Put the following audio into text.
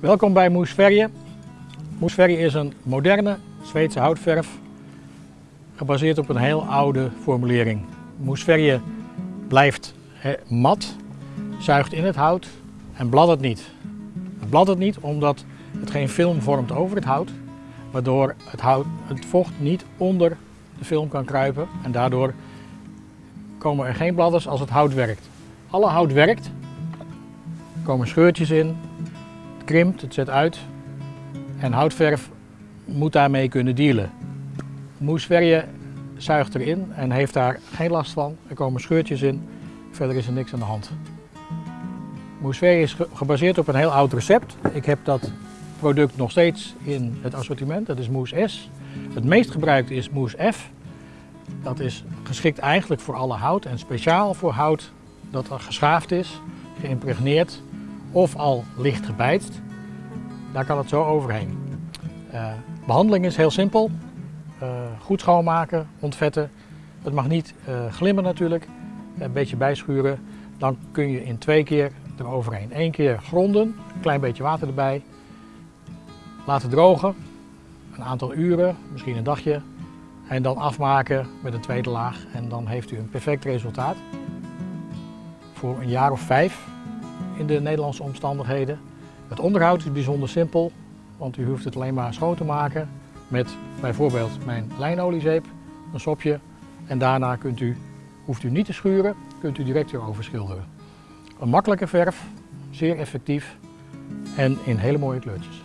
Welkom bij Moesverje. Moesverje is een moderne Zweedse houtverf gebaseerd op een heel oude formulering. Moesverje blijft mat, zuigt in het hout en bladdert niet. Het bladdert niet omdat het geen film vormt over het hout, waardoor het, hout, het vocht niet onder de film kan kruipen en daardoor komen er geen bladders als het hout werkt. Alle hout werkt, er komen scheurtjes in, krimpt, het zet uit en houtverf moet daarmee kunnen dealen. Moesverje zuigt erin en heeft daar geen last van. Er komen scheurtjes in, verder is er niks aan de hand. Moesverje is gebaseerd op een heel oud recept. Ik heb dat product nog steeds in het assortiment, dat is Moes S. Het meest gebruikt is Moes F. Dat is geschikt eigenlijk voor alle hout en speciaal voor hout dat al geschaafd is, geïmpregneerd of al licht gebijtst. Daar kan het zo overheen. Uh, behandeling is heel simpel. Uh, goed schoonmaken, ontvetten. Het mag niet uh, glimmen natuurlijk. Een beetje bijschuren. Dan kun je in twee keer eroverheen. Eén keer gronden, een klein beetje water erbij. Laten drogen, een aantal uren, misschien een dagje. En dan afmaken met een tweede laag en dan heeft u een perfect resultaat. Voor een jaar of vijf in de Nederlandse omstandigheden. Het onderhoud is bijzonder simpel, want u hoeft het alleen maar schoon te maken met bijvoorbeeld mijn lijnoliezeep, een sopje en daarna kunt u, hoeft u niet te schuren, kunt u direct weer overschilderen. Een makkelijke verf, zeer effectief en in hele mooie kleurtjes.